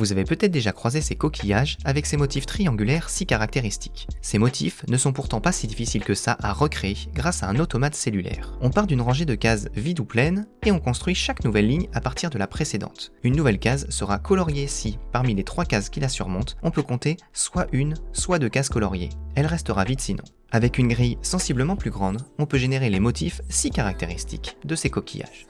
Vous avez peut-être déjà croisé ces coquillages avec ces motifs triangulaires si caractéristiques. Ces motifs ne sont pourtant pas si difficiles que ça à recréer grâce à un automate cellulaire. On part d'une rangée de cases vides ou pleines et on construit chaque nouvelle ligne à partir de la précédente. Une nouvelle case sera coloriée si, parmi les trois cases qui la surmontent, on peut compter soit une, soit deux cases coloriées. Elle restera vide sinon. Avec une grille sensiblement plus grande, on peut générer les motifs si caractéristiques de ces coquillages.